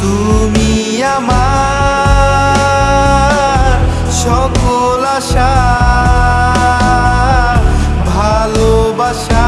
তুমি আমার সকল আশা ভালোবাসা